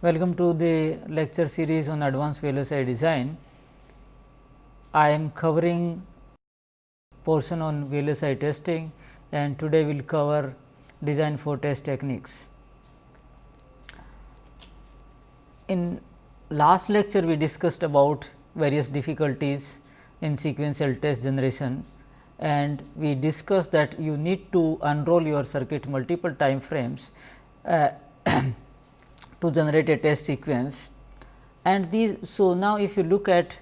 Welcome to the lecture series on advanced VLSI design. I am covering portion on VLSI testing and today we will cover design for test techniques. In last lecture we discussed about various difficulties in sequential test generation and we discussed that you need to unroll your circuit multiple time frames uh, to generate a test sequence and these. So, now if you look at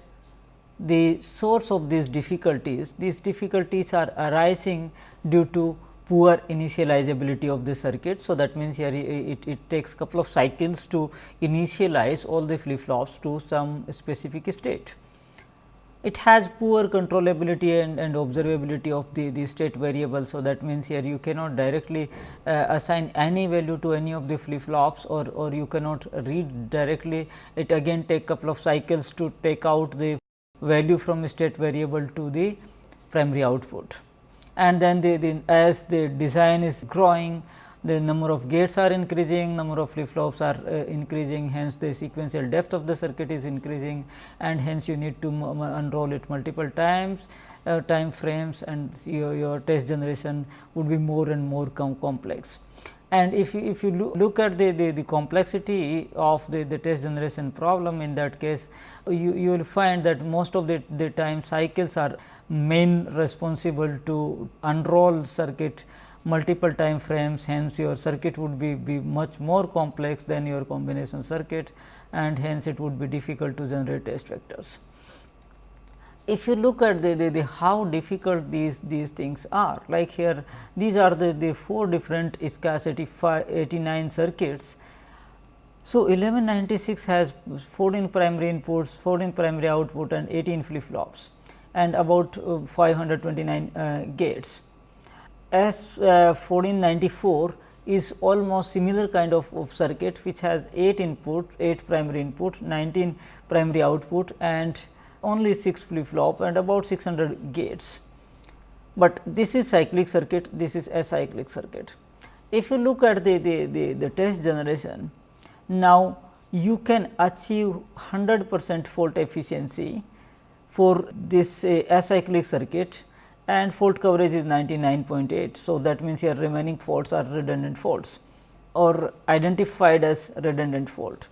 the source of these difficulties, these difficulties are arising due to poor initializability of the circuit. So, that means, here it, it takes a couple of cycles to initialize all the flip flops to some specific state it has poor controllability and, and observability of the, the state variable. So, that means, here you cannot directly uh, assign any value to any of the flip flops or, or you cannot read directly it again take couple of cycles to take out the value from state variable to the primary output. And then the, the as the design is growing the number of gates are increasing, number of flip flops are uh, increasing, hence the sequential depth of the circuit is increasing and hence you need to unroll it multiple times, uh, time frames and your, your test generation would be more and more com complex. And if you, if you look, look at the, the, the, complexity of the, the test generation problem in that case, you, you will find that most of the, the time cycles are main responsible to unroll circuit multiple time frames hence your circuit would be, be much more complex than your combination circuit and hence it would be difficult to generate test vectors. If you look at the, the, the how difficult these, these things are like here these are the, the four different ISCAS 89 circuits. So, 1196 has 14 primary inputs, 14 primary output and 18 flip flops and about uh, 529 uh, gates. S uh, 1494 is almost similar kind of, of, circuit which has 8 input, 8 primary input, 19 primary output and only 6 flip flop and about 600 gates. But this is cyclic circuit, this is a cyclic circuit. If you look at the, the, the, the test generation, now you can achieve 100 percent fault efficiency for this uh, acyclic circuit and fault coverage is 99.8. So, that means your remaining faults are redundant faults or identified as redundant fault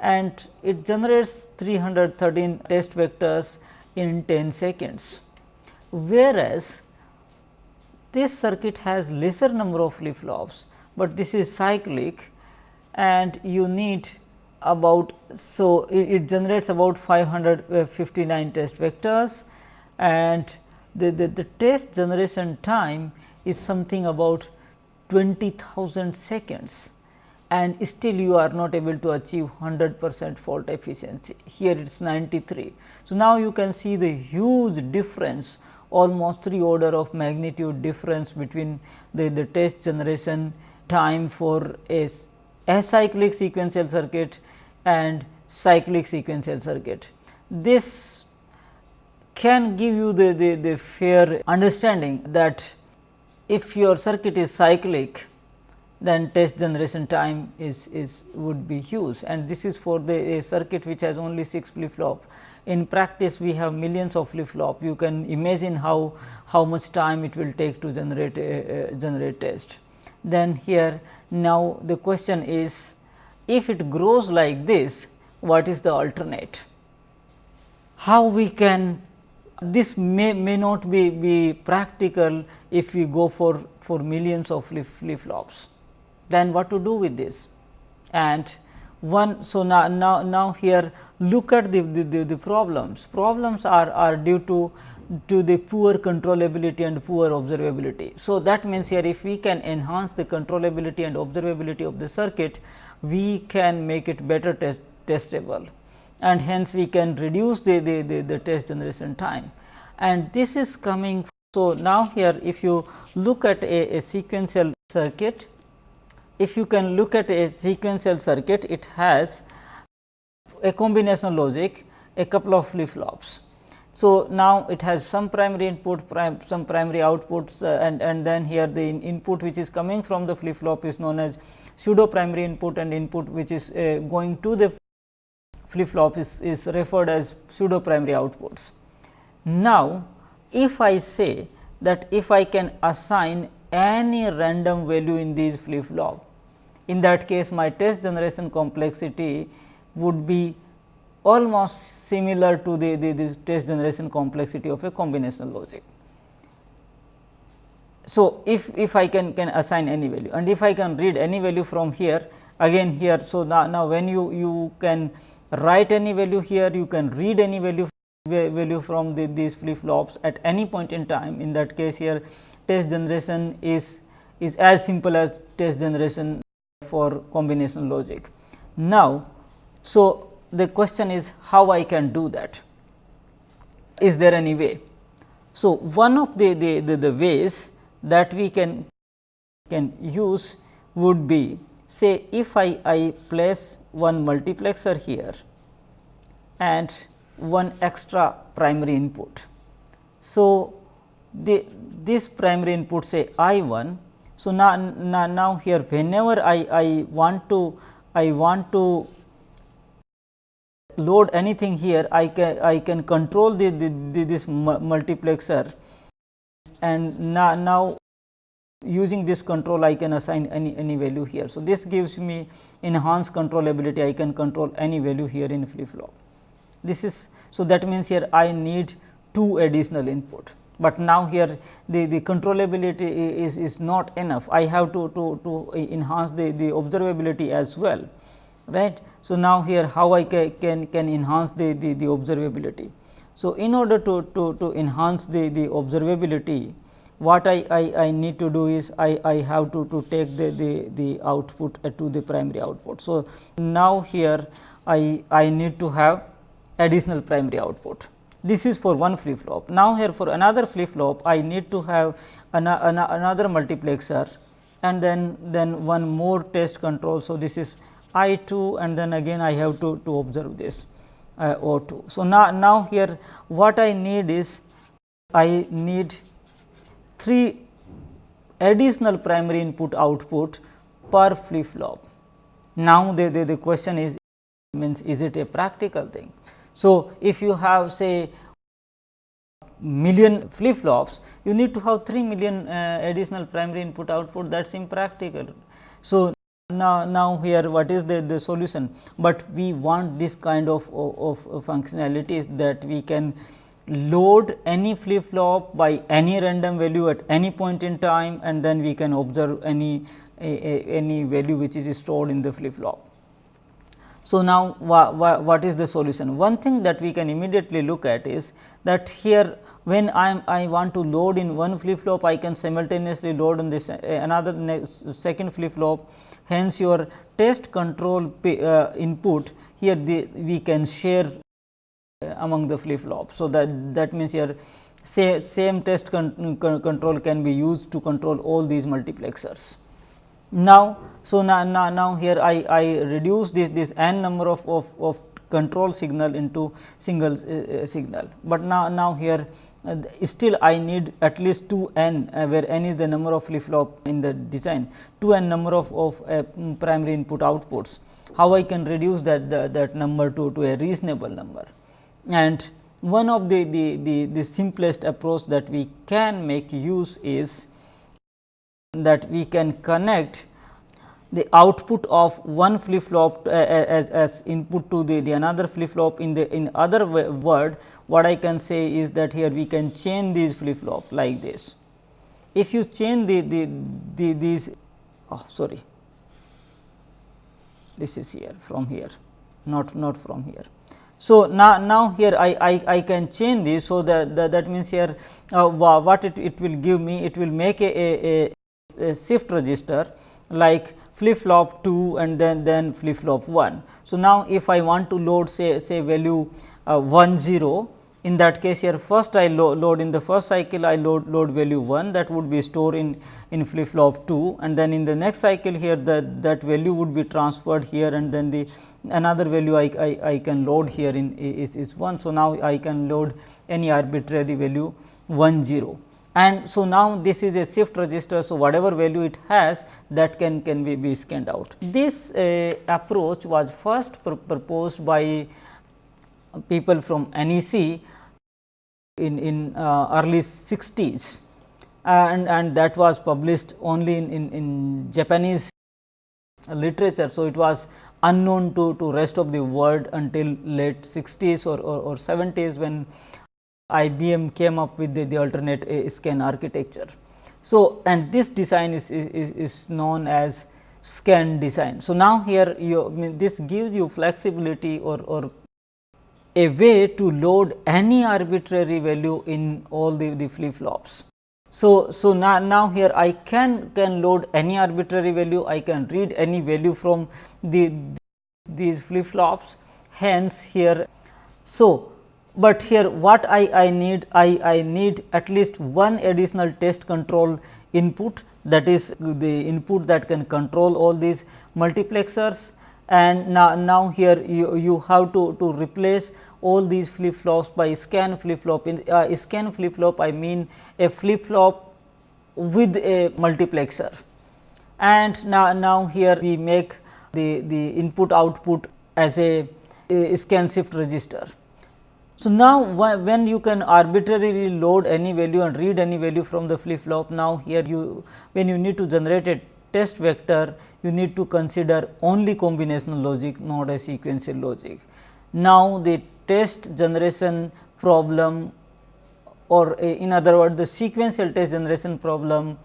and it generates 313 test vectors in 10 seconds. Whereas, this circuit has lesser number of flip flops, but this is cyclic and you need about so it, it generates about 559 test vectors and the, the, the test generation time is something about 20,000 seconds and still you are not able to achieve 100 percent fault efficiency. Here it is 93. So, now you can see the huge difference almost 3 order of magnitude difference between the, the test generation time for a acyclic sequential circuit and cyclic sequential circuit. This can give you the, the, the fair understanding that if your circuit is cyclic then test generation time is, is would be huge and this is for the circuit which has only 6 flip flop. In practice we have millions of flip flop you can imagine how, how much time it will take to generate generate test. Then here now the question is if it grows like this what is the alternate? How we can this may, may not be, be practical if we go for, for millions of flip, flops. Then what to do with this? And one, so now, now, now here look at the, the, the, the problems. Problems are, are due to to the poor controllability and poor observability. So, that means here if we can enhance the controllability and observability of the circuit, we can make it better test, testable and hence we can reduce the, the, the, the test generation time and this is coming. So, now here if you look at a, a sequential circuit, if you can look at a sequential circuit, it has a combination logic, a couple of flip flops. So, now it has some primary input, prim, some primary outputs uh, and, and then here the in input which is coming from the flip flop is known as pseudo primary input and input which is uh, going to the flip flop is, is referred as pseudo primary outputs. Now, if I say that if I can assign any random value in these flip flop, in that case my test generation complexity would be almost similar to the, the, the test generation complexity of a combinational logic. So, if, if I can, can assign any value and if I can read any value from here again here. So, now, now when you, you can write any value here you can read any value value from the, these flip flops at any point in time in that case here test generation is is as simple as test generation for combination logic. Now, so the question is how I can do that? Is there any way? So, one of the, the, the, the ways that we can can use would be say if I, I place one multiplexer here and one extra primary input. So, the this primary input say I 1. So, now, now, now here whenever I, I want to I want to load anything here I can I can control the, the, the this multiplexer and now, now using this control I can assign any, any value here. So, this gives me enhanced controllability I can control any value here in flip flop. This is so that means here I need two additional input, but now here the, the controllability is, is not enough I have to, to, to enhance the, the observability as well right. So, now here how I ca can, can enhance the, the, the observability. So, in order to, to, to enhance the, the observability what I, I, I need to do is I, I have to, to take the, the, the output to the primary output. So, now here I, I need to have additional primary output. This is for one flip flop. Now, here for another flip flop I need to have an, an, another multiplexer and then, then one more test control. So, this is I 2 and then again I have to, to observe this uh, O 2. So, now, now here what I need is I need 3 additional primary input output per flip flop. Now, the, the, the question is means is it a practical thing. So, if you have say million flip flops, you need to have 3 million uh, additional primary input output that is impractical. So, now, now here what is the, the solution, but we want this kind of, of, of functionalities that we can load any flip flop by any random value at any point in time and then we can observe any a, a, any value which is stored in the flip flop. So, now wha, wha, what is the solution? One thing that we can immediately look at is that here when I am I want to load in one flip flop I can simultaneously load on this uh, another second flip flop hence your test control uh, input here the, we can share among the flip flops. So, that that means here say same test con con control can be used to control all these multiplexers. Now, so now, now, now here I, I reduce this, this n number of, of, of control signal into single uh, signal, but now, now here uh, still I need at least 2 n uh, where n is the number of flip flop in the design 2 n number of, of uh, primary input outputs. How I can reduce that the, that number to, to a reasonable number and one of the, the, the, the simplest approach that we can make use is that we can connect the output of one flip flop uh, as, as input to the, the another flip flop in the in other word what I can say is that here we can chain these flip flop like this. If you chain the, the, the these oh sorry this is here from here not not from here. So, now, now here I, I, I can chain this. So, that, that, that means here uh, what it, it will give me it will make a, a, a shift register like flip flop 2 and then then flip flop 1. So, now if I want to load say say value uh, 1 0 in that case here first I lo load in the first cycle I load load value 1 that would be stored in in flip flop 2 and then in the next cycle here that that value would be transferred here and then the another value I, I, I can load here in is, is 1. So, now I can load any arbitrary value 1 0 and so now this is a shift register. So, whatever value it has that can can be, be scanned out. This uh, approach was first pr proposed by people from NEC in, in uh, early 60s and, and that was published only in, in, in Japanese literature. So, it was unknown to, to rest of the world until late 60s or, or, or 70s when IBM came up with the, the alternate uh, scan architecture. So, and this design is, is, is known as scan design. So, now here you this gives you flexibility or, or a way to load any arbitrary value in all the, the flip flops. So, so now, now here I can can load any arbitrary value, I can read any value from the these flip flops. Hence, here so but here what I, I need I, I need at least one additional test control input that is the input that can control all these multiplexers and now, now here you, you have to, to replace all these flip flops by scan flip flop. In uh, scan flip flop, I mean a flip flop with a multiplexer. And now, now here we make the, the input output as a, a scan shift register. So, now when you can arbitrarily load any value and read any value from the flip flop, now here you when you need to generate a test vector, you need to consider only combinational logic not a sequential logic. Now, the test generation problem or in other words the sequential test generation problem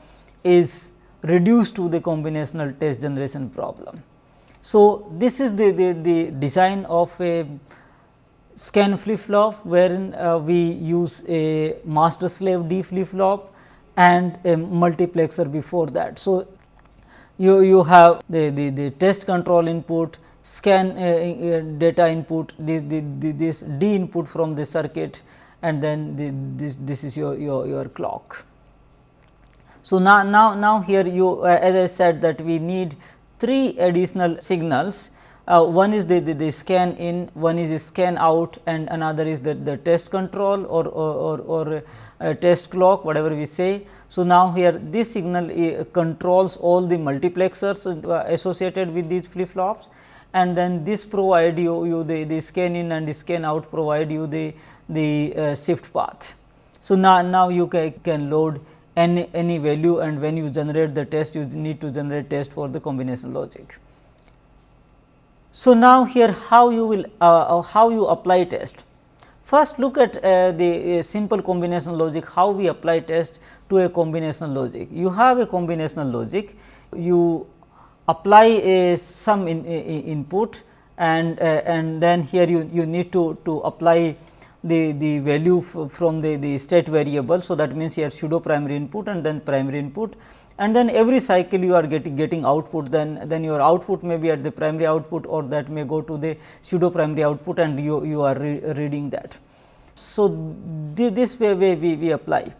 is reduced to the combinational test generation problem. So, this is the, the, the design of a scan flip flop wherein uh, we use a master slave D flip flop and a multiplexer before that. So, you, you have the, the, the test control input, scan uh, uh, data input, the, the, the, this D input from the circuit and then the, this, this is your, your, your clock. So, now, now, now here you uh, as I said that we need three additional signals. Uh, one is the, the, the, scan in, one is scan out and another is the, the test control or, or, or, or uh, test clock whatever we say. So, now here this signal uh, controls all the multiplexers uh, associated with these flip flops and then this provide you, you the, the scan in and the scan out provide you the, the uh, shift path. So, now, now you can, can load any, any value and when you generate the test you need to generate test for the combination logic. So, now here how you will uh, how you apply test. First look at uh, the uh, simple combination logic how we apply test to a combinational logic. You have a combinational logic, you apply a some in, in, input and uh, and then here you, you need to, to apply the, the value from the, the state variable. So, that means here pseudo primary input and then primary input and then every cycle you are getting getting output then then your output may be at the primary output or that may go to the pseudo primary output and you, you are re reading that. So, this way, way we, we apply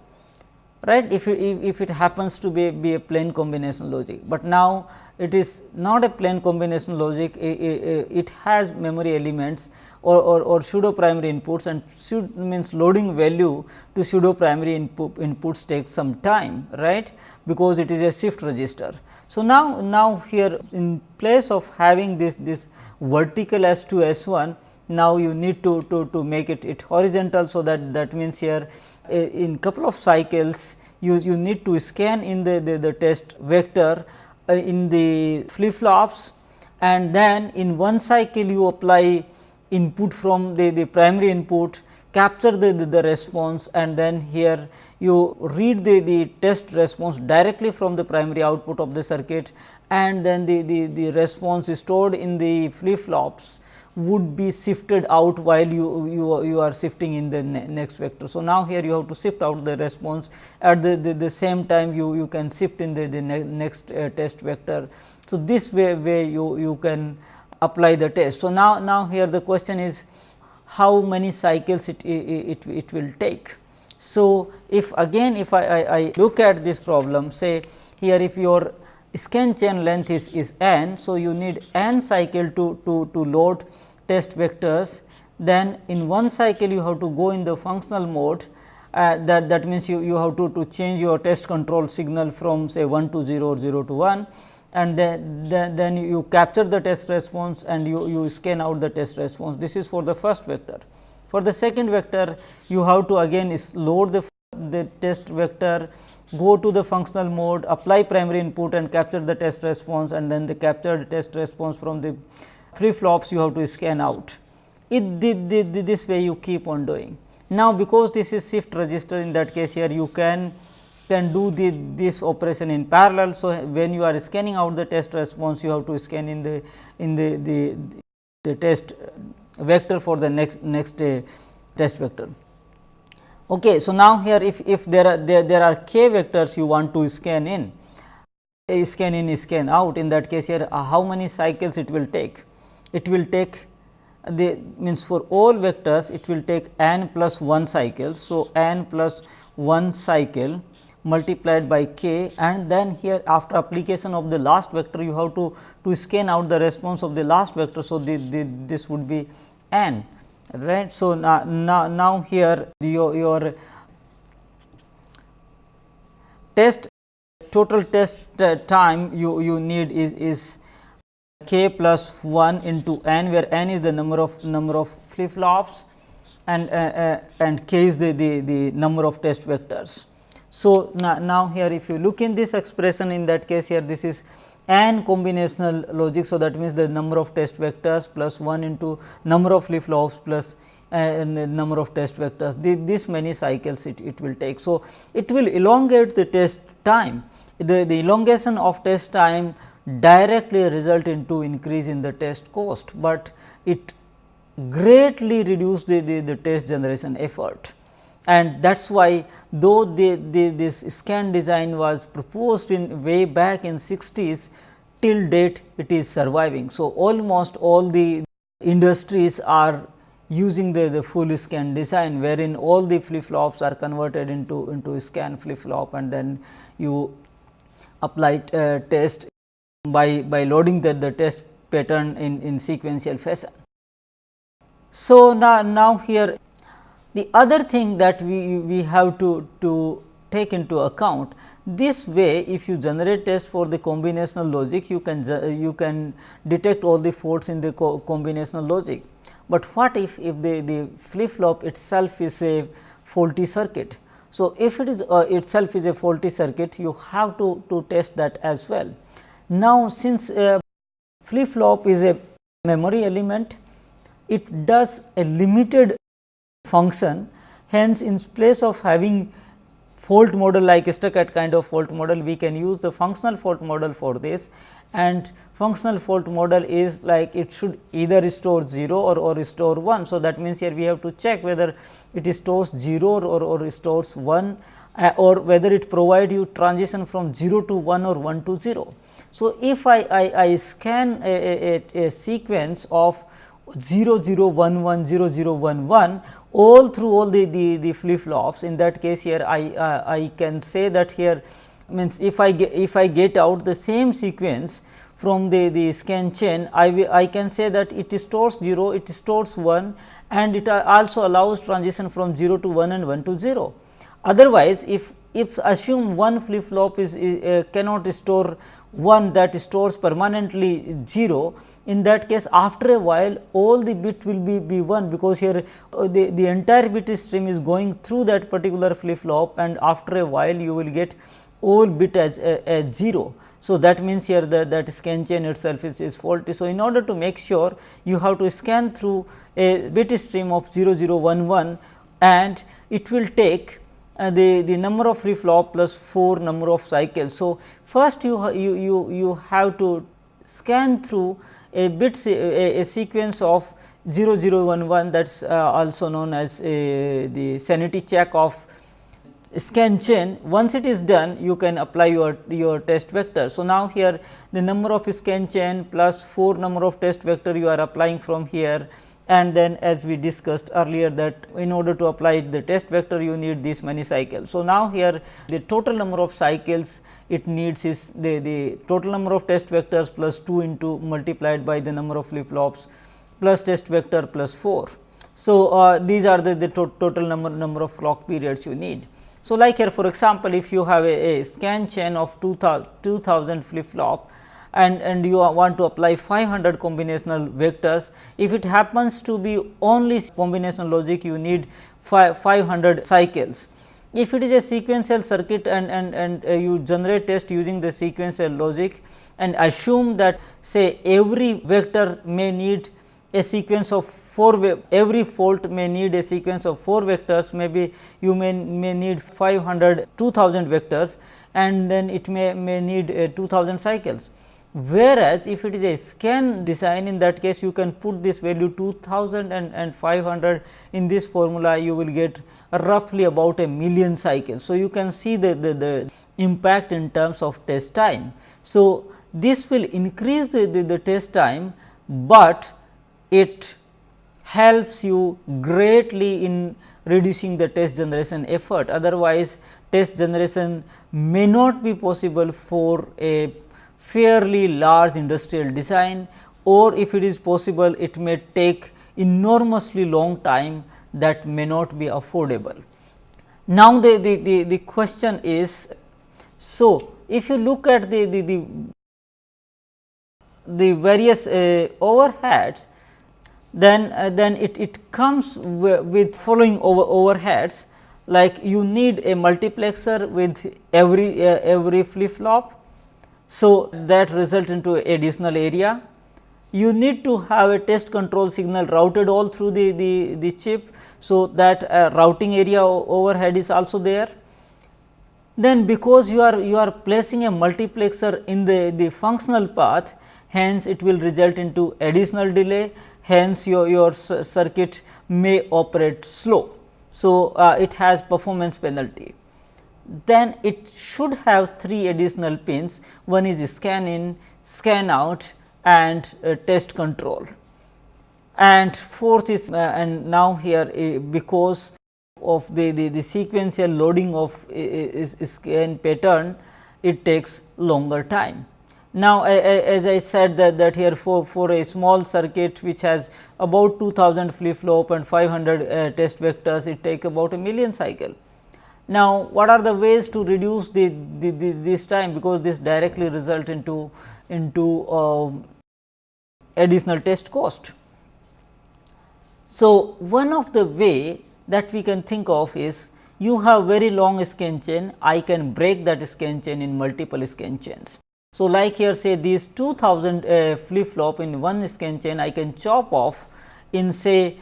right if it, if it happens to be, be a plain combination logic, but now it is not a plain combination logic it, has memory elements or, or, or, pseudo primary inputs and should means loading value to pseudo primary input inputs takes some time right because it is a shift register. So, now, now here in place of having this this vertical S 2 S 1 now you need to, to, to make it, it horizontal. So, that that means here in couple of cycles you, you need to scan in the, the, the test vector uh, in the flip flops and then in one cycle you apply input from the, the primary input capture the, the, the, response and then here you read the, the test response directly from the primary output of the circuit and then the, the, the response is stored in the flip flops would be shifted out while you, you, you are shifting in the ne next vector. So, now here you have to shift out the response at the, the, the same time you, you can shift in the, the ne next uh, test vector. So, this way, way you, you can apply the test. So, now, now here the question is how many cycles it, it, it, will take. So, if again if I, I, I, look at this problem say here if your scan chain length is, is n. So, you need n cycle to, to, to load test vectors then in one cycle you have to go in the functional mode uh, that that means you, you have to, to change your test control signal from say 1 to 0 or 0 to 1 and then, then, then you capture the test response and you, you scan out the test response. This is for the first vector. For the second vector, you have to again load the, the test vector, go to the functional mode, apply primary input and capture the test response and then the captured test response from the flip flops you have to scan out. It, the, the, the, this way you keep on doing. Now, because this is shift register in that case here you can can do the, this operation in parallel. So, when you are scanning out the test response you have to scan in the in the the, the test vector for the next next uh, test vector. Okay, so now here if if there are there, there are k vectors you want to scan in scan in scan out in that case here uh, how many cycles it will take it will take the means for all vectors it will take n plus 1 cycles. So, n plus 1 cycle multiplied by k and then here after application of the last vector you have to to scan out the response of the last vector. So, the, the, this would be n right. So, now, now, now here your, your test total test uh, time you, you need is, is k plus 1 into n where n is the number of number of flip flops and uh, uh, and k is the, the, the number of test vectors. So, now, now here if you look in this expression in that case here this is n combinational logic. So, that means the number of test vectors plus 1 into number of flip flops plus uh, number of test vectors the, this many cycles it, it will take. So, it will elongate the test time the, the elongation of test time directly result into increase in the test cost, but it greatly reduce the, the, the test generation effort and that is why though the, this scan design was proposed in way back in 60s till date it is surviving. So, almost all the industries are using the, the full scan design wherein all the flip flops are converted into, into scan flip flop and then you apply uh, test by, by loading the, the test pattern in, in sequential fashion. So, now, now here the other thing that we, we have to, to take into account this way if you generate test for the combinational logic you can you can detect all the faults in the co combinational logic. But what if, if the, the flip flop itself is a faulty circuit. So, if it is uh, itself is a faulty circuit you have to, to test that as well. Now, since uh, flip flop is a memory element, it does a limited function. Hence, in place of having fault model like stuck-at kind of fault model, we can use the functional fault model for this and functional fault model is like it should either store 0 or, or store 1. So, that means, here we have to check whether it stores 0 or, or stores 1 uh, or whether it provide you transition from 0 to 1 or 1 to 0. So, if I, I, I scan a, a, a, sequence of 0 0 1 1 0 0 1 1 all through all the, the, the flip flops in that case here I, uh, I can say that here means if I get if I get out the same sequence from the, the scan chain I, I can say that it stores 0 it stores 1 and it also allows transition from 0 to 1 and 1 to 0. Otherwise, if if assume one flip flop is uh, cannot store one that stores permanently 0 in that case after a while all the bit will be, be 1 because here uh, the, the entire bit stream is going through that particular flip flop and after a while you will get all bit as, uh, as 0. So, that means here that, that scan chain itself is, is faulty. So, in order to make sure you have to scan through a bit stream of 0011 and it will take uh, the, the number of flip flop plus 4 number of cycles. So, first you, you, you, you have to scan through a bit a, a sequence of 0011 that is uh, also known as a, the sanity check of scan chain. Once it is done you can apply your, your test vector. So, now here the number of scan chain plus 4 number of test vector you are applying from here and then as we discussed earlier that in order to apply the test vector you need this many cycles. So, now here the total number of cycles it needs is the, the total number of test vectors plus 2 into multiplied by the number of flip flops plus test vector plus 4. So, uh, these are the, the to total number, number of clock periods you need. So, like here for example, if you have a, a scan chain of 2000, 2000 flip flop and, and you want to apply 500 combinational vectors. If it happens to be only combinational logic, you need 500 cycles. If it is a sequential circuit and, and, and uh, you generate test using the sequential logic and assume that say every vector may need a sequence of 4 every fault may need a sequence of 4 vectors maybe you may, may need 500 2000 vectors and then it may, may need uh, 2000 cycles. Whereas, if it is a scan design in that case you can put this value 2000 and, and 500 in this formula you will get roughly about a million cycles. So, you can see the, the, the impact in terms of test time. So, this will increase the, the, the test time, but it helps you greatly in reducing the test generation effort. Otherwise, test generation may not be possible for a fairly large industrial design or if it is possible it may take enormously long time that may not be affordable. Now, the, the, the, the question is, so if you look at the, the, the, the various uh, overheads, then, uh, then it, it comes with following over overheads like you need a multiplexer with every uh, every flip flop so, that result into additional area. You need to have a test control signal routed all through the, the, the chip. So, that uh, routing area overhead is also there. Then because you are you are placing a multiplexer in the, the functional path, hence it will result into additional delay, hence your, your circuit may operate slow. So, uh, it has performance penalty then it should have three additional pins one is scan in, scan out and uh, test control. And fourth is uh, and now here uh, because of the, the, the, sequential loading of uh, scan pattern it takes longer time. Now, as I said that, that here for, for a small circuit which has about 2000 flip flop and 500 uh, test vectors it take about a million cycle now, what are the ways to reduce the, the, the this time because this directly result into into uh, additional test cost. So, one of the way that we can think of is you have very long scan chain, I can break that scan chain in multiple scan chains. So, like here say these 2000 uh, flip flop in one scan chain, I can chop off in say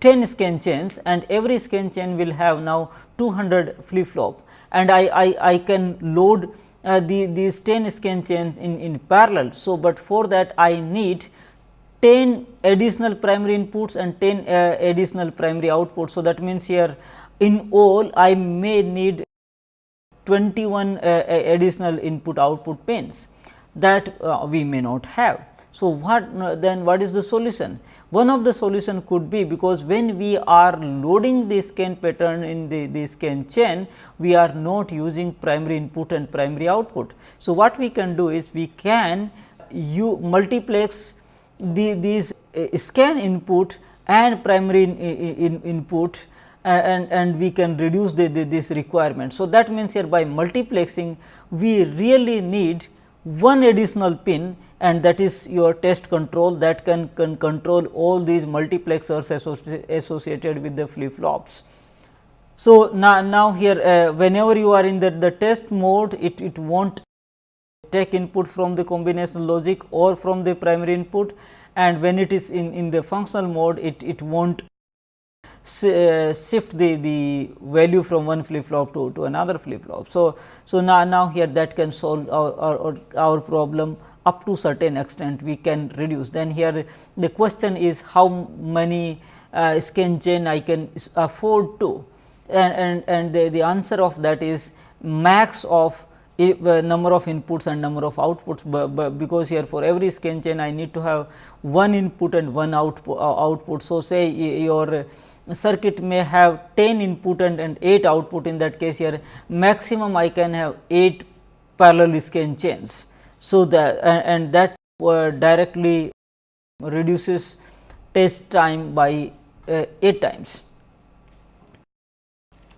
10 scan chains and every scan chain will have now 200 flip flop and I, I, I can load uh, the, these 10 scan chains in, in parallel. So, but for that I need 10 additional primary inputs and 10 uh, additional primary outputs. So, that means here in all I may need 21 uh, additional input output pins that uh, we may not have. So, what uh, then what is the solution? One of the solution could be because when we are loading the scan pattern in the, the scan chain, we are not using primary input and primary output. So, what we can do is we can you multiplex the these uh, scan input and primary in, in, input and, and we can reduce the, the, this requirement. So, that means here by multiplexing we really need one additional pin and that is your test control that can, can control all these multiplexers associ associated with the flip flops. So, now, now here uh, whenever you are in the, the test mode it, it will not take input from the combinational logic or from the primary input and when it is in, in the functional mode it, it will not uh, shift the, the value from one flip flop to, to another flip flop. So, so now, now here that can solve our, our, our problem up to certain extent we can reduce. Then here the question is how many uh, scan chain I can afford to and, and, and the, the answer of that is max of uh, number of inputs and number of outputs, because here for every scan chain I need to have one input and one output. Uh, output. So, say your circuit may have 10 input and, and 8 output in that case here maximum I can have 8 parallel scan chains. So, that and, and that uh, directly reduces test time by uh, 8 times.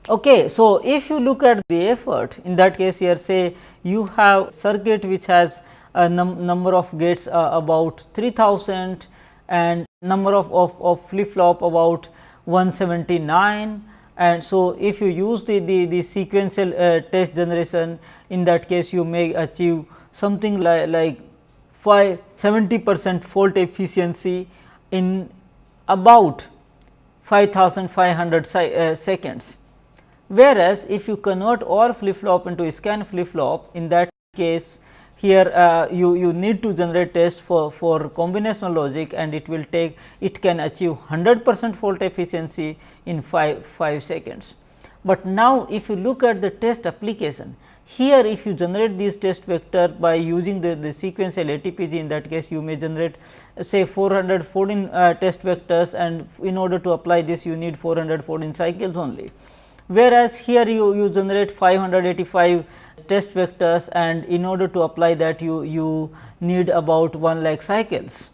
Okay, so, if you look at the effort in that case here say you have circuit which has a num number of gates uh, about 3000 and number of, of, of flip flop about 179 and so if you use the, the, the sequential uh, test generation in that case you may achieve something like, like 5 70 percent fault efficiency in about 5500 uh, seconds Whereas, if you convert all flip flop into scan flip flop in that case here uh, you, you need to generate test for, for combinational logic and it will take it can achieve 100 percent fault efficiency in 5, 5 seconds. But now, if you look at the test application here if you generate these test vector by using the, the sequential ATPG in that case you may generate say 414 uh, test vectors and in order to apply this you need 414 cycles only whereas here you, you generate 585 test vectors and in order to apply that you, you need about 1 lakh cycles.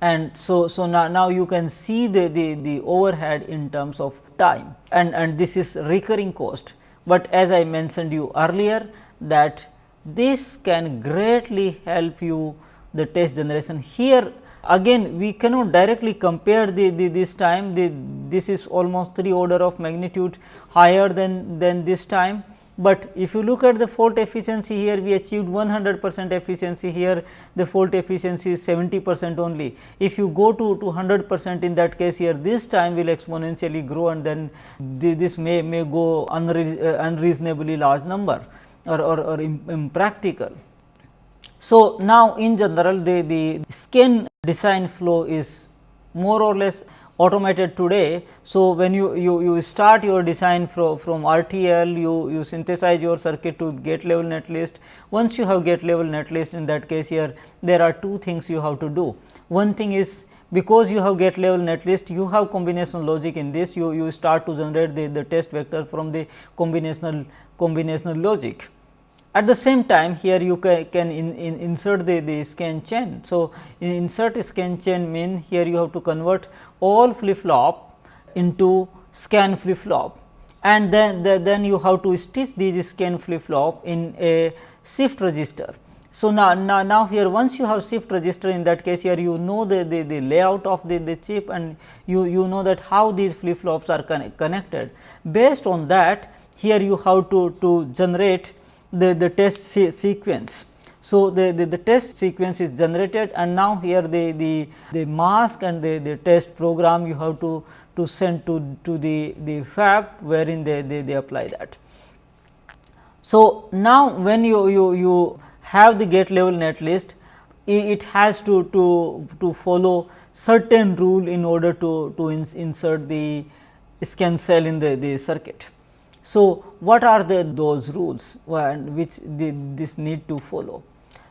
And so, so now, now you can see the, the, the overhead in terms of time and, and this is recurring cost. But as I mentioned you earlier that this can greatly help you the test generation. Here Again we cannot directly compare the, the this time the, this is almost 3 order of magnitude higher than, than this time. But if you look at the fault efficiency here we achieved 100 percent efficiency here the fault efficiency is 70 percent only. If you go to, to 100 percent in that case here this time will exponentially grow and then the, this may, may go unre, uh, unreasonably large number or, or, or impractical. So, now in general the, the scan design flow is more or less automated today. So, when you, you, you start your design from, from RTL, you, you synthesize your circuit to gate level netlist. Once you have gate level netlist in that case here, there are two things you have to do. One thing is because you have gate level netlist, you have combinational logic in this, you, you start to generate the, the test vector from the combinational combinational logic. At the same time here you ca can in, in insert the, the scan chain. So, insert scan chain mean here you have to convert all flip flop into scan flip flop and then the, then you have to stitch these scan flip flop in a shift register. So, now, now, now here once you have shift register in that case here you know the, the, the layout of the, the chip and you, you know that how these flip flops are connected. Based on that here you have to, to generate the, the test se sequence. So, the, the, the, test sequence is generated and now here the, the, the mask and the, the test program you have to, to send to, to the, the fab wherein they, they, they apply that. So, now when you, you, you have the gate level netlist, it has to, to, to follow certain rule in order to, to insert the scan cell in the, the circuit. So, what are the those rules which the, this need to follow?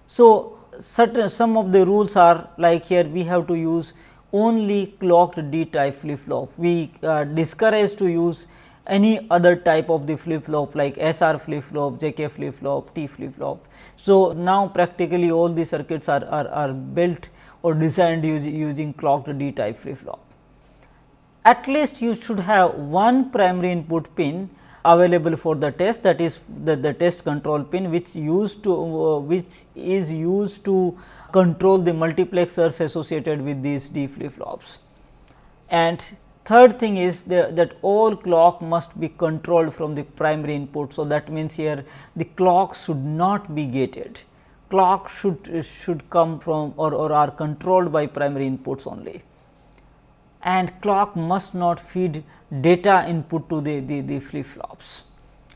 So, certain some of the rules are like here we have to use only clocked D type flip flop. We uh, discourage to use any other type of the flip flop like SR flip flop, JK flip flop, T flip flop. So, now practically all the circuits are, are, are built or designed using, using clocked D type flip flop. At least you should have one primary input pin available for the test that is the, the test control pin which used to uh, which is used to control the multiplexers associated with these D flip flops. And third thing is the, that all clock must be controlled from the primary input. So, that means here the clock should not be gated clock should should come from or, or are controlled by primary inputs only and clock must not feed data input to the, the, the flip flops.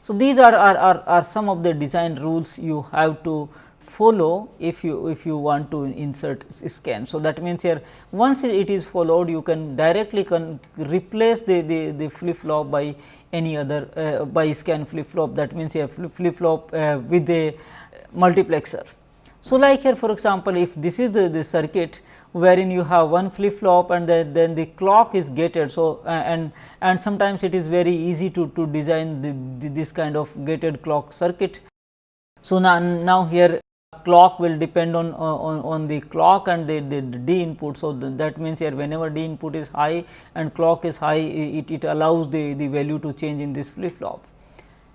So, these are, are, are, are some of the design rules you have to follow if you if you want to insert scan. So, that means here once it is followed you can directly can replace the, the, the flip flop by any other uh, by scan flip flop that means a flip flop uh, with a multiplexer. So, like here for example, if this is the, the circuit wherein you have one flip flop and the, then the clock is gated. So, uh, and and sometimes it is very easy to, to design the, the, this kind of gated clock circuit. So, now, now here clock will depend on, on, on the clock and the, the, the D input. So, that means here whenever D input is high and clock is high it, it allows the, the value to change in this flip flop.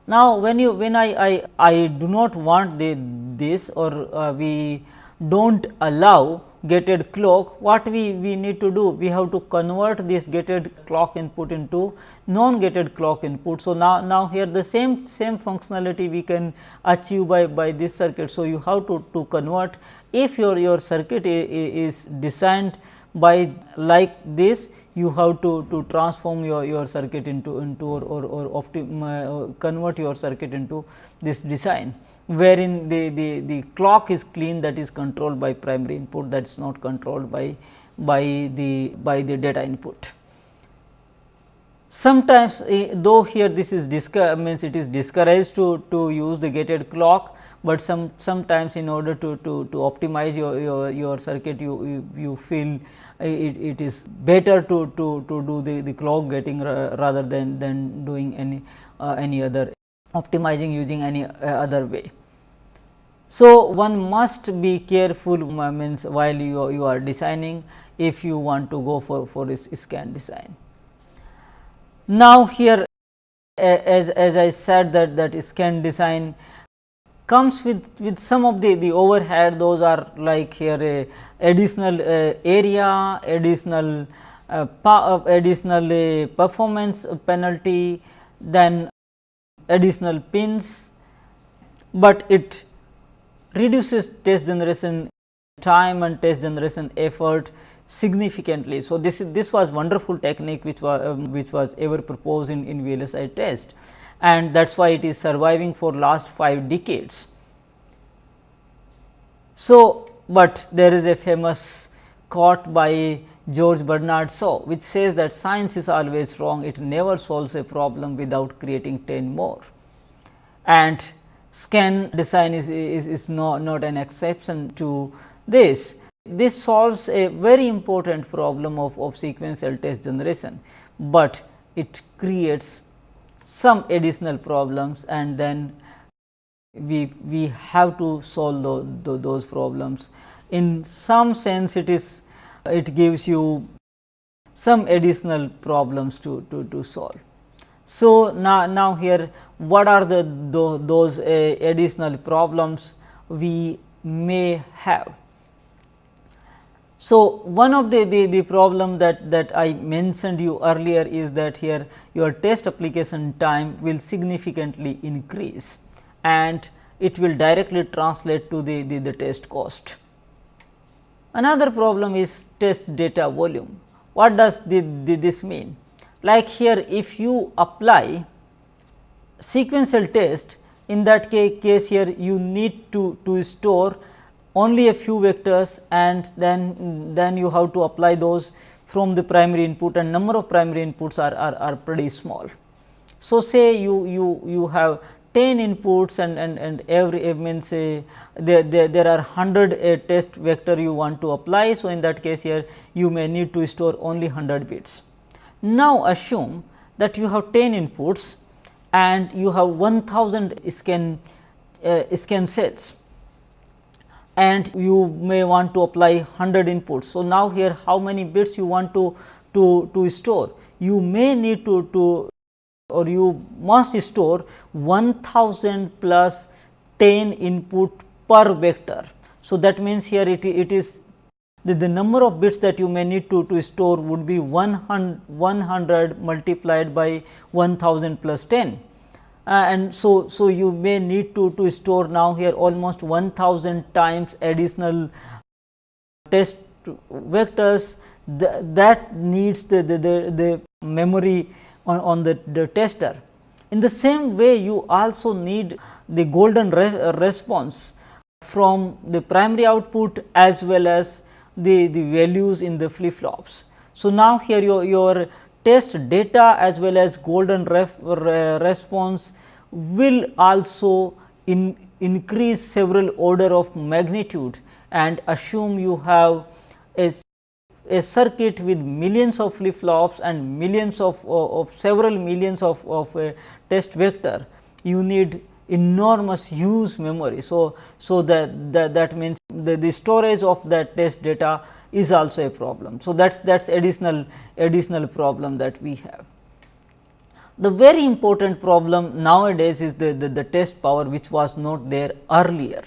Now, when you when I, I, I do not want the, this or uh, we do not allow gated clock, what we, we need to do? We have to convert this gated clock input into non gated clock input. So, now, now here the same same functionality we can achieve by, by this circuit. So, you have to, to convert if your, your circuit is designed by like this you have to, to transform your, your circuit into, into or, or, or optim, uh, convert your circuit into this design, wherein the, the, the clock is clean that is controlled by primary input that is not controlled by, by, the, by the data input. Sometimes, uh, though here this is means it is discouraged to, to use the gated clock, but some sometimes in order to, to, to optimize your, your, your circuit you, you, you feel it, it is better to, to, to do the, the clock gating rather than, than doing any, uh, any other optimizing using any uh, other way. So, one must be careful means while you, you are designing if you want to go for, for scan design. Now, here as, as I said that that scan design comes with, with some of the, the overhead those are like here a additional uh, area, additional uh, uh additional uh, performance penalty, then additional pins, but it reduces test generation time and test generation effort significantly. So, this is this was wonderful technique which was um, which was ever proposed in, in VLSI test and that is why it is surviving for last 5 decades. So, but there is a famous quote by George Bernard Shaw which says that science is always wrong, it never solves a problem without creating 10 more. And scan design is, is, is not, not an exception to this. This solves a very important problem of, of sequential test generation, but it creates some additional problems and then we, we have to solve the, the, those problems. In some sense it is it gives you some additional problems to, to, to solve. So, now, now here what are the, those uh, additional problems we may have. So, one of the, the, the problem that, that I mentioned you earlier is that here your test application time will significantly increase and it will directly translate to the, the, the test cost. Another problem is test data volume. What does the, the, this mean? Like here if you apply sequential test in that case here you need to, to store only a few vectors and then, then you have to apply those from the primary input and number of primary inputs are, are, are pretty small. So, say you, you, you have 10 inputs and, and, and every means say there, there, there are 100 uh, test vector you want to apply. So, in that case here you may need to store only 100 bits. Now, assume that you have 10 inputs and you have 1000 scan uh, scan sets and you may want to apply 100 inputs. So, now here how many bits you want to, to, to store? You may need to, to or you must store 1000 plus 10 input per vector. So, that means here it, it is the, the number of bits that you may need to, to store would be 100, 100 multiplied by 1000 plus 10 uh, and so, so you may need to, to store now here almost 1000 times additional test vectors th that needs the, the, the, the memory on, on the, the tester. In the same way you also need the golden re response from the primary output as well as the, the values in the flip flops. So, now here your, your test data as well as golden ref, response will also in increase several order of magnitude and assume you have a, a circuit with millions of flip flops and millions of, of, of several millions of, of a test vector, you need enormous huge memory. So, so that, that, that means the, the storage of that test data is also a problem. So, that is that is additional additional problem that we have. The very important problem nowadays is the, the, the test power which was not there earlier.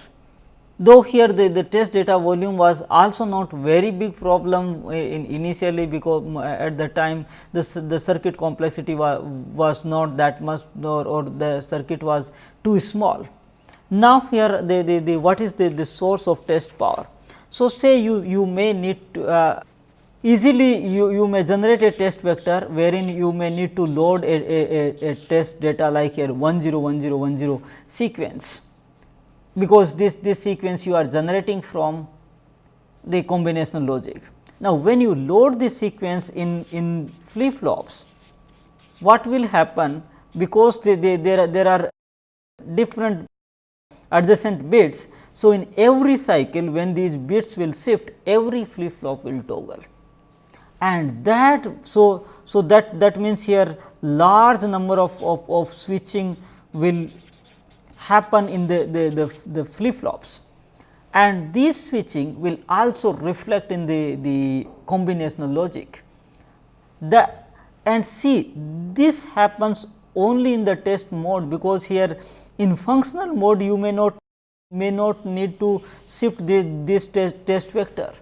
Though here the, the test data volume was also not very big problem in initially because at the time the, the circuit complexity was, was not that much or, or the circuit was too small. Now, here the, the, the what is the, the source of test power? So, say you, you may need to uh, easily you, you may generate a test vector wherein you may need to load a, a, a, test data like here 10 10 10 sequence because this, this sequence you are generating from the combinational logic. Now, when you load this sequence in, in flip flops, what will happen because they, they, there, are, there are different adjacent bits. So, in every cycle when these bits will shift every flip flop will toggle and that so so that that means here large number of, of, of switching will happen in the, the, the, the flip flops and this switching will also reflect in the, the combinational logic. The and see this happens only in the test mode because here in functional mode you may not may not need to shift the, this test, test vector,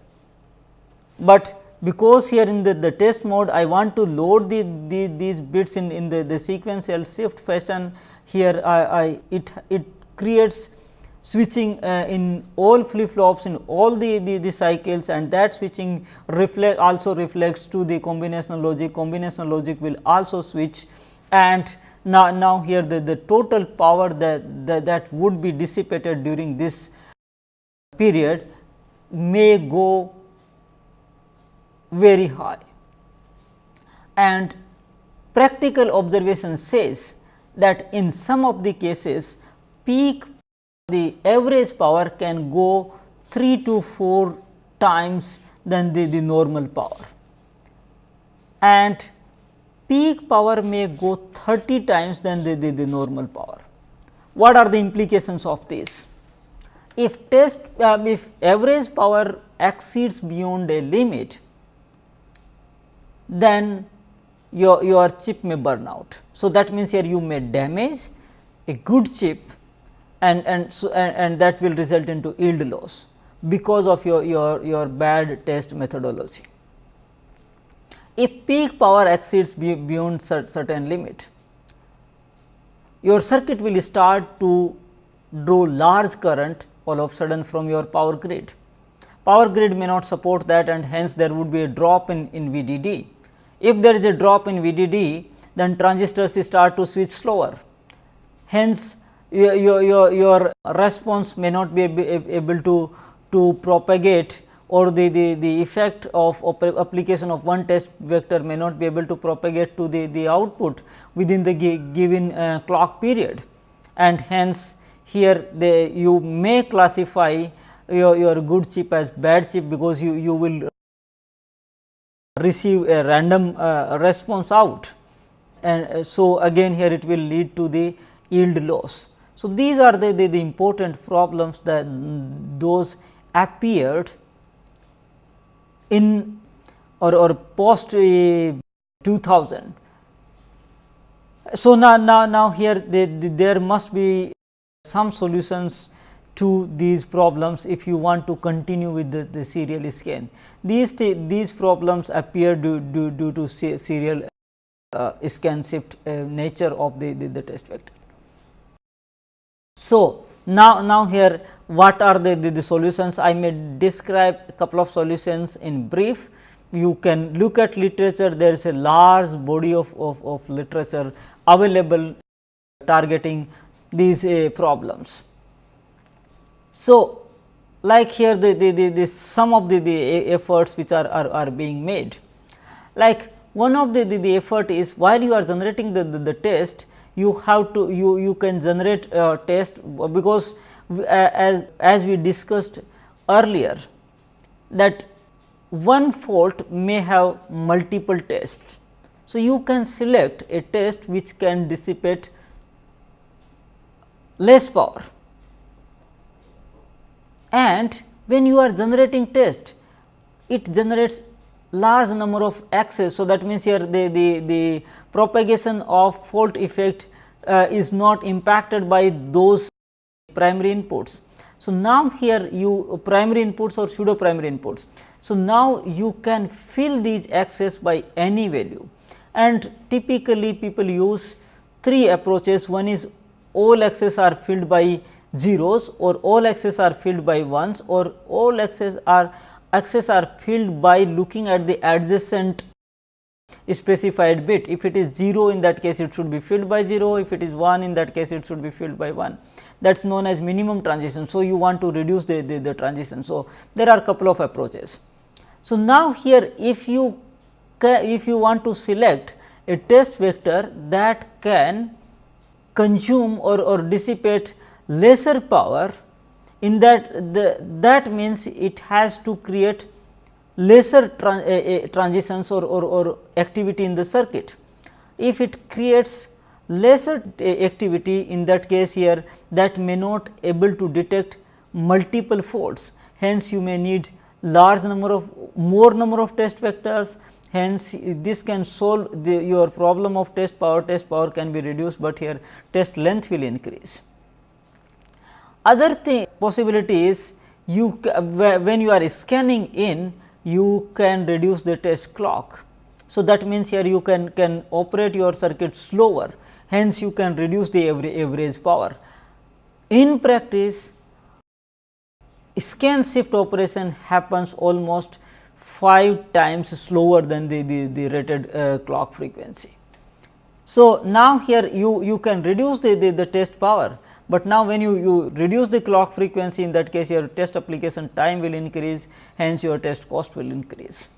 but because here in the, the test mode I want to load the, the these bits in, in the, the sequential shift fashion here I, I it, it creates switching uh, in all flip flops in all the, the, the, cycles and that switching reflect also reflects to the combinational logic. Combinational logic will also switch and now, now here the, the total power that, that, that would be dissipated during this period may go very high and practical observation says that in some of the cases peak the average power can go 3 to 4 times than the, the normal power and peak power may go 30 times than the, the, the normal power. What are the implications of this? If test uh, if average power exceeds beyond a limit, then your, your chip may burn out. So, that means here you may damage a good chip and, and, so, and, and that will result into yield loss because of your, your, your bad test methodology. If peak power exceeds beyond certain limit, your circuit will start to draw large current all of a sudden from your power grid. Power grid may not support that and hence there would be a drop in, in VDD if there is a drop in VDD, then transistors start to switch slower. Hence, your, your, your response may not be able to, to propagate or the, the, the effect of application of one test vector may not be able to propagate to the, the output within the given uh, clock period. And hence, here the, you may classify your, your good chip as bad chip because you, you will receive a random uh, response out and uh, so again here it will lead to the yield loss. So, these are the, the, the important problems that those appeared in or, or post uh, 2000. So, now, now, now here they, there must be some solutions to these problems if you want to continue with the, the serial scan. These, these problems appear due, due, due to serial uh, scan shift uh, nature of the, the, the, test vector. So, now, now here what are the, the, the solutions? I may describe a couple of solutions in brief. You can look at literature, there is a large body of, of, of literature available targeting these uh, problems. So, like here the, the, the, the some of the, the efforts which are, are, are being made. Like one of the, the, the effort is while you are generating the, the, the test, you have to you, you can generate a test because as, as we discussed earlier that one fault may have multiple tests. So, you can select a test which can dissipate less power and when you are generating test it generates large number of X's. So, that means, here the, the, the propagation of fault effect uh, is not impacted by those primary inputs. So, now here you primary inputs or pseudo primary inputs. So, now you can fill these X's by any value and typically people use three approaches. One is all X's are filled by zeros or all X's are filled by ones or all X's are X's are filled by looking at the adjacent specified bit. If it is 0 in that case it should be filled by 0, if it is 1 in that case it should be filled by 1 that is known as minimum transition. So, you want to reduce the, the, the transition. So, there are couple of approaches. So, now here if you if you want to select a test vector that can consume or, or dissipate lesser power in that the, that means it has to create lesser tran, uh, uh, transitions or, or, or activity in the circuit. If it creates lesser activity in that case here that may not able to detect multiple faults. Hence, you may need large number of more number of test vectors hence this can solve the, your problem of test power test power can be reduced, but here test length will increase. Other thing possibility is you when you are scanning in you can reduce the test clock. So, that means here you can, can operate your circuit slower hence you can reduce the average power. In practice scan shift operation happens almost 5 times slower than the, the, the rated uh, clock frequency. So, now here you, you can reduce the, the, the test power, but now when you, you reduce the clock frequency in that case your test application time will increase hence your test cost will increase.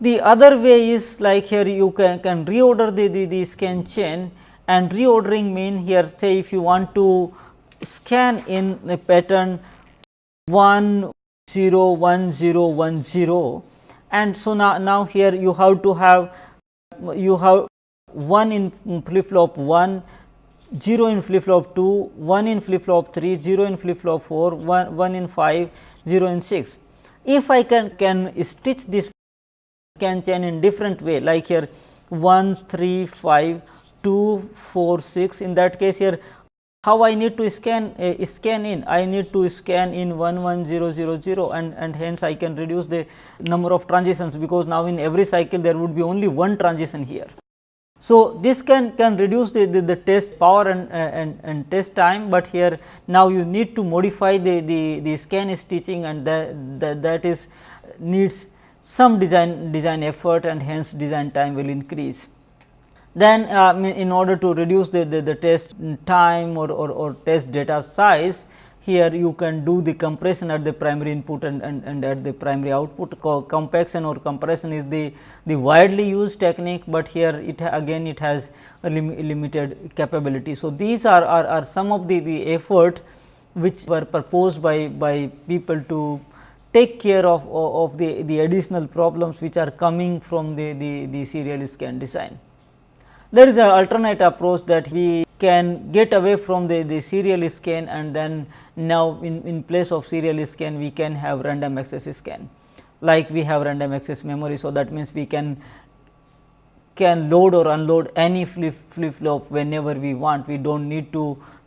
The other way is like here you can, can reorder the, the, the scan chain and reordering mean here say if you want to scan in the pattern 1 0 1 0 1 0 and so now, now here you have to have you have 1 in flip flop 1 0 in flip flop 2 1 in flip flop 3 0 in flip flop 4 1, 1 in 5 0 in 6 if i can can stitch this can chain in different way like here 1 3 5 2 4 6 in that case here how I need to scan uh, scan in I need to scan in 11000 and and hence I can reduce the number of transitions because now in every cycle there would be only one transition here. So, this can can reduce the, the, the test power and, and and test time, but here now you need to modify the the, the scan stitching and that, that that is needs some design design effort and hence design time will increase. Then uh, in order to reduce the, the, the test time or, or, or, test data size, here you can do the compression at the primary input and, and, and at the primary output. Co compaction or compression is the, the widely used technique, but here it again it has a lim limited capability. So, these are, are, are some of the, the effort which were proposed by, by people to take care of, of the, the additional problems which are coming from the, the, the serial scan design. There is an alternate approach that we can get away from the, the serial scan and then now in, in place of serial scan we can have random access scan. Like we have random access memory. So, that means we can can load or unload any flip flip flop whenever we want. We do not need to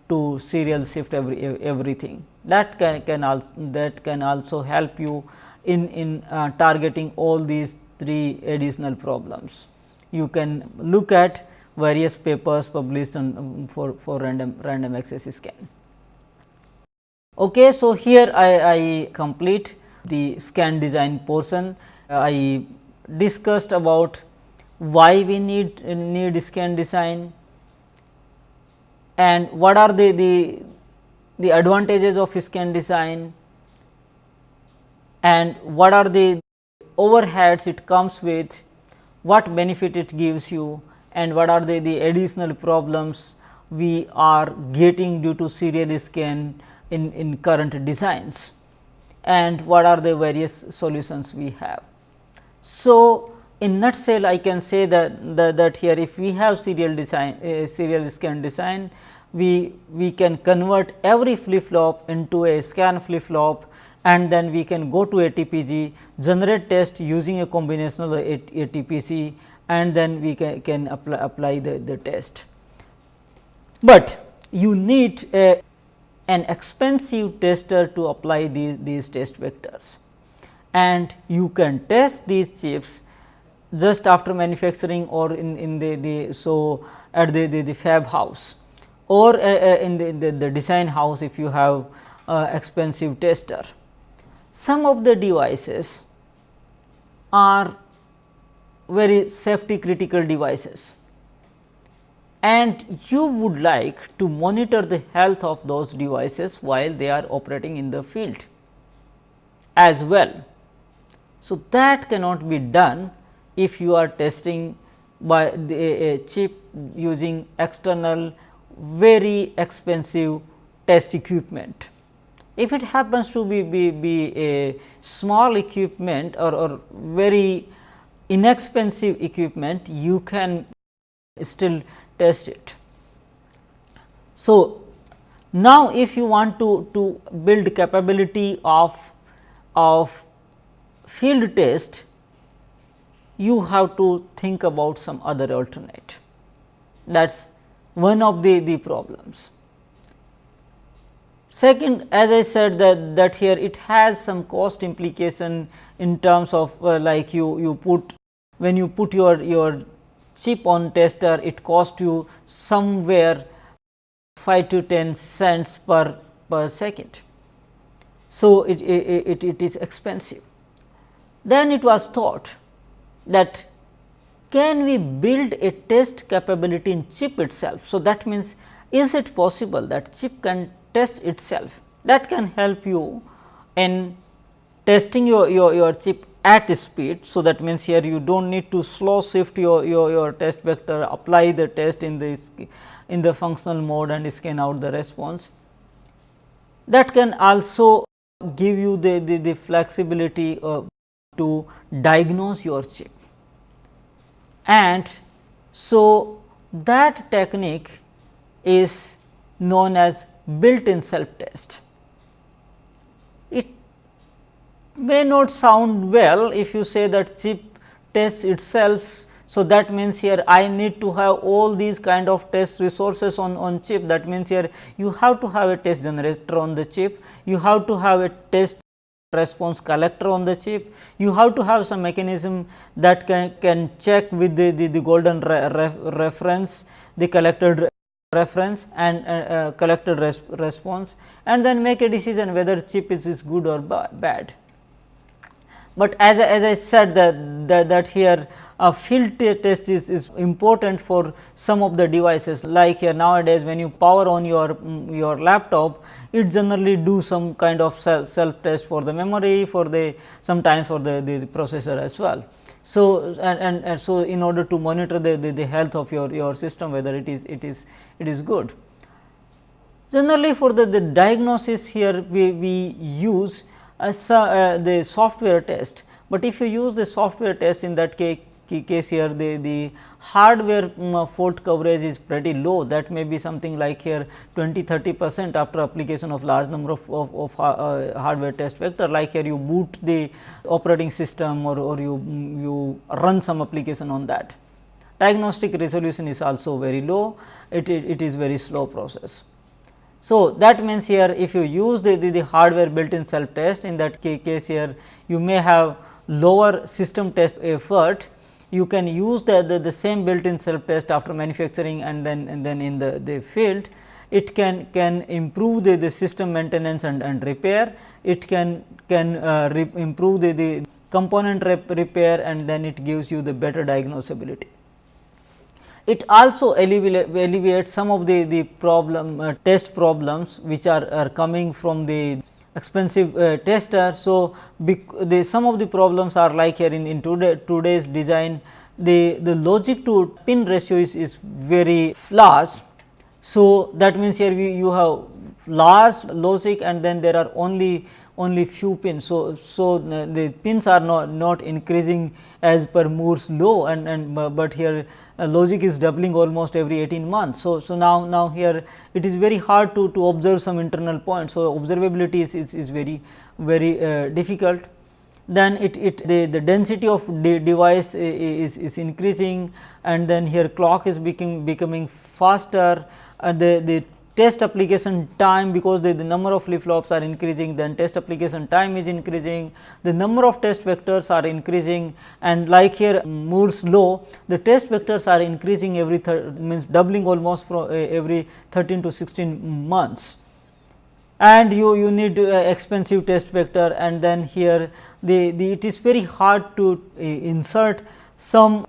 to serial shift every everything. That can can also that can also help you in in uh, targeting all these three additional problems. You can look at various papers published on um, for, for random random access scan. Okay, so, here I, I complete the scan design portion. I discussed about why we need need scan design and what are the, the the advantages of scan design and what are the overheads it comes with, what benefit it gives you and what are the, the additional problems we are getting due to serial scan in, in current designs and what are the various solutions we have. So, in nutshell I can say that, that, that here if we have serial design uh, serial scan design we, we can convert every flip flop into a scan flip flop and then we can go to ATPG, generate test using a combinational of ATPG and then we can, can apply, apply the, the test. But you need a, an expensive tester to apply these, these test vectors and you can test these chips just after manufacturing or in, in the, the so at the, the, the fab house or uh, uh, in the, the, the, design house if you have uh, expensive tester. Some of the devices are very safety critical devices and you would like to monitor the health of those devices while they are operating in the field as well. So, that cannot be done if you are testing by the, a chip using external very expensive test equipment. If it happens to be, be, be a small equipment or, or very inexpensive equipment, you can still test it. So, now if you want to, to build capability of, of field test, you have to think about some other alternate. That is one of the, the problems. Second, as I said that, that here it has some cost implication in terms of uh, like you, you put when you put your, your chip on tester, it cost you somewhere 5 to 10 cents per, per second. So, it, it, it, it is expensive. Then it was thought that can we build a test capability in chip itself. So, that means is it possible that chip can test itself that can help you in testing your, your, your chip at speed. So, that means here you do not need to slow shift your, your, your test vector apply the test in the in the functional mode and scan out the response. That can also give you the, the, the flexibility uh, to diagnose your chip and so that technique is known as built in self test. It may not sound well if you say that chip tests itself. So, that means here I need to have all these kind of test resources on, on chip that means here you have to have a test generator on the chip, you have to have a test response collector on the chip. You have to have some mechanism that can, can check with the, the, the golden re, ref, reference, the collected reference and uh, uh, collected res, response and then make a decision whether chip is, is good or ba bad. But as, as I said that, that, that here a field test is, is important for some of the devices like here nowadays when you power on your your laptop it generally do some kind of self, test for the memory for the sometimes for the, the processor as well. So, and, and, and, so in order to monitor the, the, the health of your, your system whether it is it is it is good. Generally for the, the diagnosis here we, we use a, uh, the software test, but if you use the software test in that case case here the, the hardware um, fault coverage is pretty low that may be something like here 20 30 percent after application of large number of, of, of uh, hardware test vector like here you boot the operating system or, or you, you run some application on that. Diagnostic resolution is also very low, it, it, it is very slow process. So, that means here if you use the, the, the hardware built in self test in that case here you may have lower system test effort you can use the, the, the same built in self test after manufacturing and then and then in the, the field. It can can improve the, the system maintenance and, and repair. It can can uh, improve the, the component rep repair and then it gives you the better diagnosability. It also alleviates some of the, the problem uh, test problems which are, are coming from the expensive uh, tester. So, the some of the problems are like here in, in today, today's design the, the logic to pin ratio is, is very large. So, that means here we you have large logic and then there are only only few pins. So, so the pins are not, not increasing as per Moore's law and, and but here uh, logic is doubling almost every 18 months. So, so now, now here it is very hard to, to observe some internal points. So, observability is, is, is very very uh, difficult. Then it, it the, the density of the device is, is increasing and then here clock is becoming becoming faster and the, the test application time because the, the number of flip flops are increasing then test application time is increasing the number of test vectors are increasing and like here Moore's law the test vectors are increasing every means doubling almost from uh, every 13 to 16 months. And you you need uh, expensive test vector and then here the, the it is very hard to uh, insert some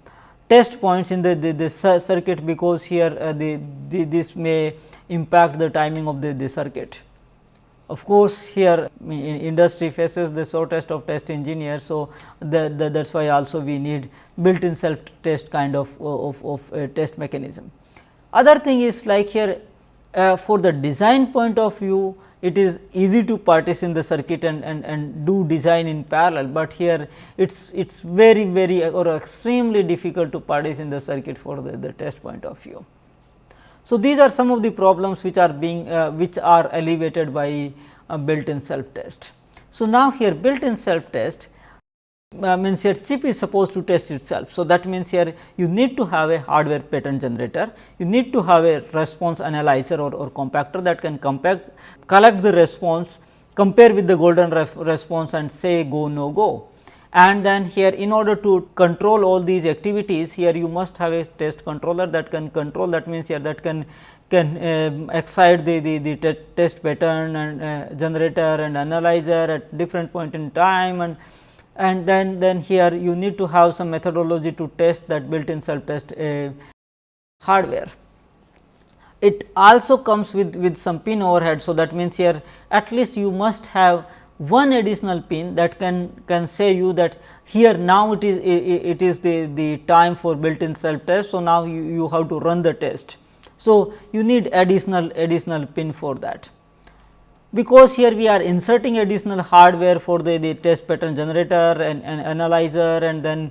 test points in the, the, the circuit because here uh, the, the, this may impact the timing of the, the circuit. Of course, here in industry faces the shortest of test engineers. So, that is why also we need built in self test kind of, of, of test mechanism. Other thing is like here uh, for the design point of view it is easy to partition the circuit and, and, and do design in parallel, but here it is it is very very or extremely difficult to partition the circuit for the, the test point of view. So, these are some of the problems which are being uh, which are alleviated by uh, built in self test. So, now here built in self test uh, means your chip is supposed to test itself. So, that means here you need to have a hardware pattern generator, you need to have a response analyzer or, or compactor that can compact collect the response compare with the golden response and say go no go. And then here in order to control all these activities here you must have a test controller that can control that means here that can can uh, excite the, the, the test pattern and uh, generator and analyzer at different point in time and and then then here you need to have some methodology to test that built in self test uh, hardware. It also comes with with some pin overhead. So, that means here at least you must have one additional pin that can can say you that here now it is it is the the time for built in self test. So, now you, you have to run the test. So, you need additional additional pin for that because here we are inserting additional hardware for the, the test pattern generator and, and analyzer and then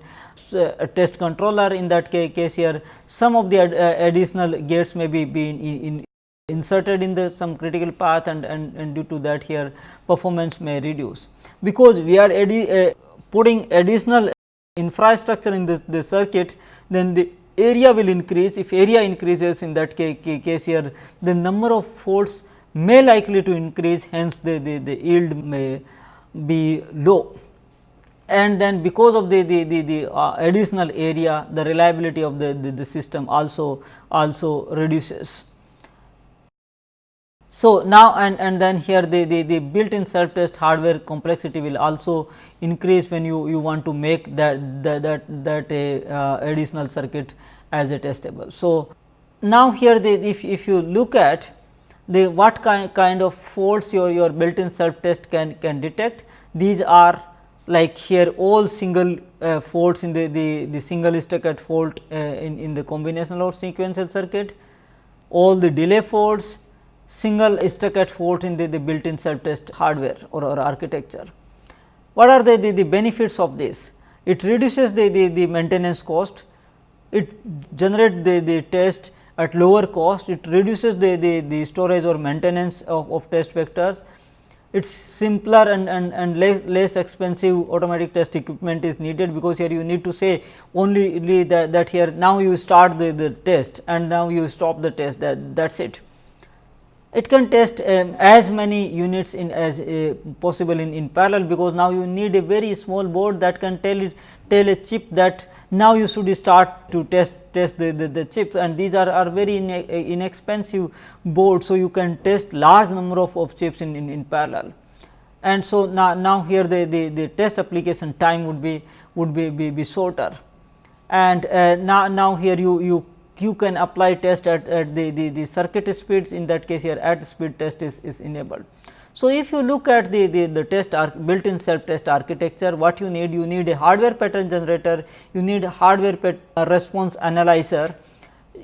uh, test controller in that case here some of the ad, uh, additional gates may be, be in, in, inserted in the some critical path and, and, and due to that here performance may reduce. Because we are uh, putting additional infrastructure in the, the circuit then the area will increase if area increases in that case here the number of faults may likely to increase hence the, the, the yield may be low and then because of the, the, the, the uh, additional area the reliability of the, the, the system also also reduces. So, now and, and then here the, the, the built in self test hardware complexity will also increase when you, you want to make that that that, that a uh, additional circuit as a testable. So, now here the if, if you look at the what kind, kind of faults your, your built in self test can, can detect. These are like here all single uh, faults in the, the, the single stuck-at fault uh, in, in the combinational or sequential circuit, all the delay faults, single stuck-at fault in the, the built in self test hardware or, or architecture. What are the, the, the benefits of this? It reduces the, the, the maintenance cost, it generates the, the test at lower cost, it reduces the, the, the storage or maintenance of, of test vectors. It is simpler and, and, and less, less expensive automatic test equipment is needed, because here you need to say only that, that here now you start the, the test and now you stop the test that that is it it can test um, as many units in as uh, possible in, in parallel, because now you need a very small board that can tell it tell a chip that now you should start to test test the, the, the chips and these are, are very in, inexpensive boards. So, you can test large number of, of chips in, in, in parallel and so now, now here the, the, the test application time would be would be, be, be shorter and uh, now, now here you, you you can apply test at, at the, the, the circuit speeds. In that case here at speed test is, is enabled. So, if you look at the, the, the test built in self test architecture what you need you need a hardware pattern generator you need a hardware uh, response analyzer.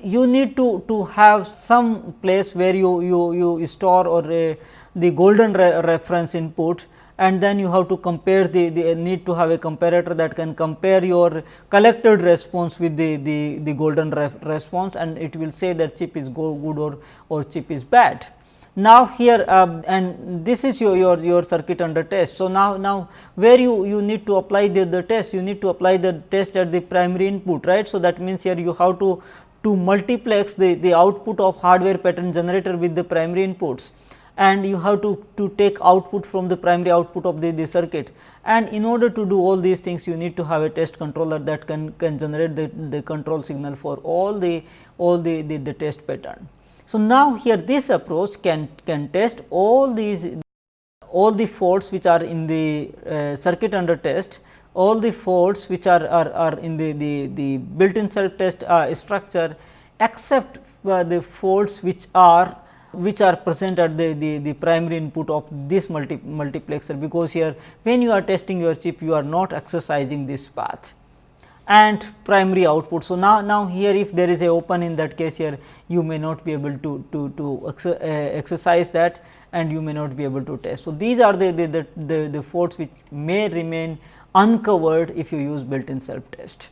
You need to, to have some place where you, you, you store or a, the golden re reference input and then you have to compare the, the need to have a comparator that can compare your collected response with the, the, the golden ref response and it will say that chip is go good or, or chip is bad. Now, here uh, and this is your, your, your circuit under test. So, now, now where you, you need to apply the, the test, you need to apply the test at the primary input right. So, that means here you have to, to multiplex the, the output of hardware pattern generator with the primary inputs and you have to, to take output from the primary output of the, the circuit and in order to do all these things you need to have a test controller that can, can generate the, the control signal for all the all the, the, the test pattern. So, now here this approach can, can test all these all the faults which are in the uh, circuit under test, all the faults which are, are, are in the, the, the built in self test uh, structure except uh, the faults which are which are present at the, the, the primary input of this multi, multiplexer, because here when you are testing your chip you are not exercising this path and primary output. So, now, now here if there is a open in that case here you may not be able to, to, to uh, exercise that and you may not be able to test. So, these are the, the, the, the, the faults which may remain uncovered if you use built in self test.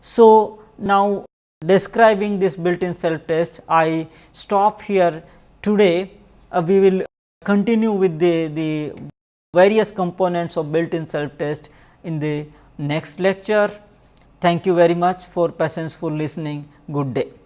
So, now describing this built in self test I stop here today uh, we will continue with the, the various components of built in self test in the next lecture. Thank you very much for patience for listening. Good day.